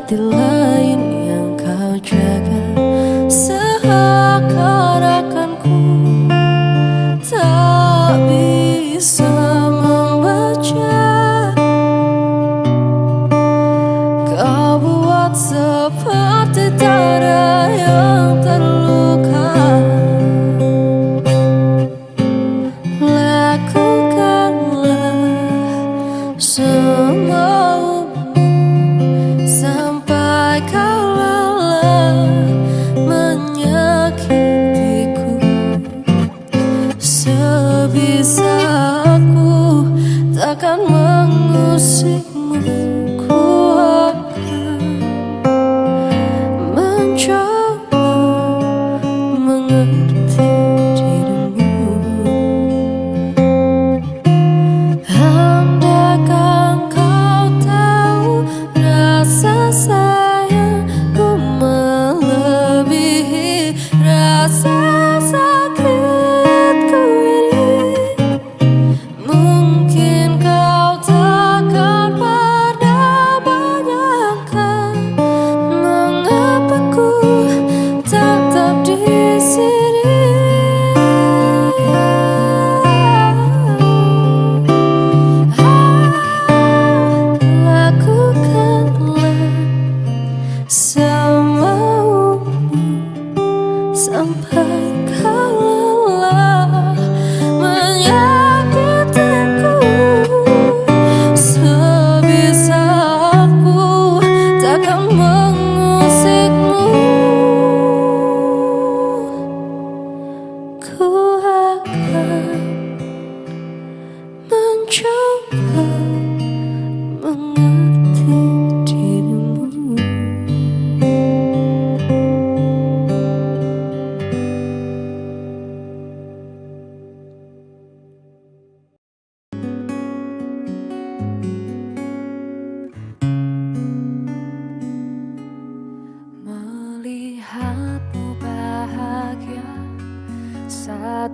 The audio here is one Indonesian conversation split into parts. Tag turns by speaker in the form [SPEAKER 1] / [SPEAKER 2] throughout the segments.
[SPEAKER 1] hati lain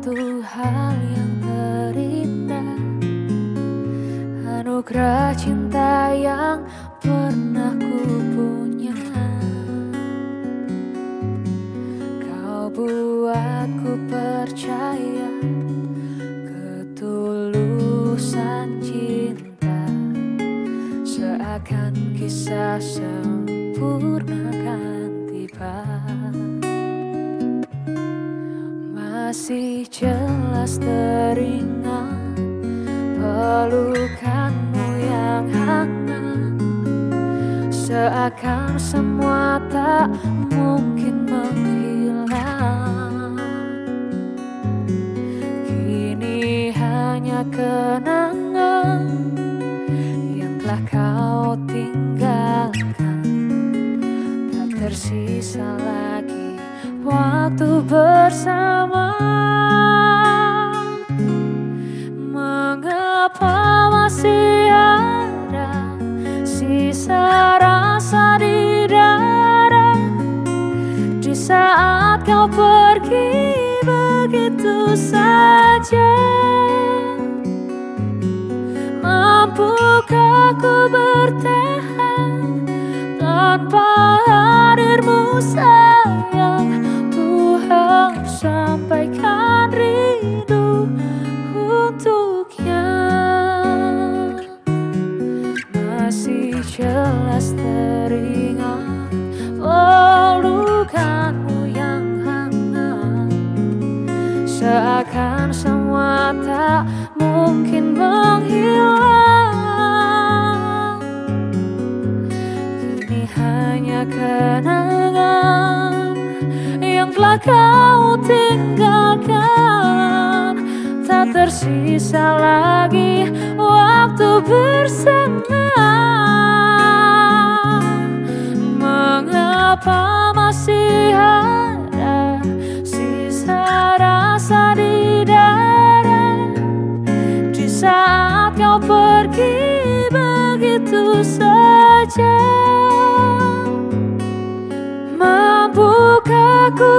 [SPEAKER 1] satu hal yang terindah Anugerah cinta yang pernah ku punya. Kau buatku percaya Ketulusan cinta. Seakan kisah sempurna kan tiba. Masih lepas teringat pelukanmu yang hangat. Seakan semua tak mungkin menghilang. Kini hanya kenangan yang telah kau tinggalkan. Tak tersisa lagi waktu bersama.
[SPEAKER 2] sia-sia Sisa rasa di darah Di saat kau pergi begitu saja Mampukah ku bertahan Tanpa hadirmu sayang Seakan semua tak mungkin menghilang. Kini hanya kenangan yang telah kau tinggalkan. Tak tersisa lagi saja Mampukah ku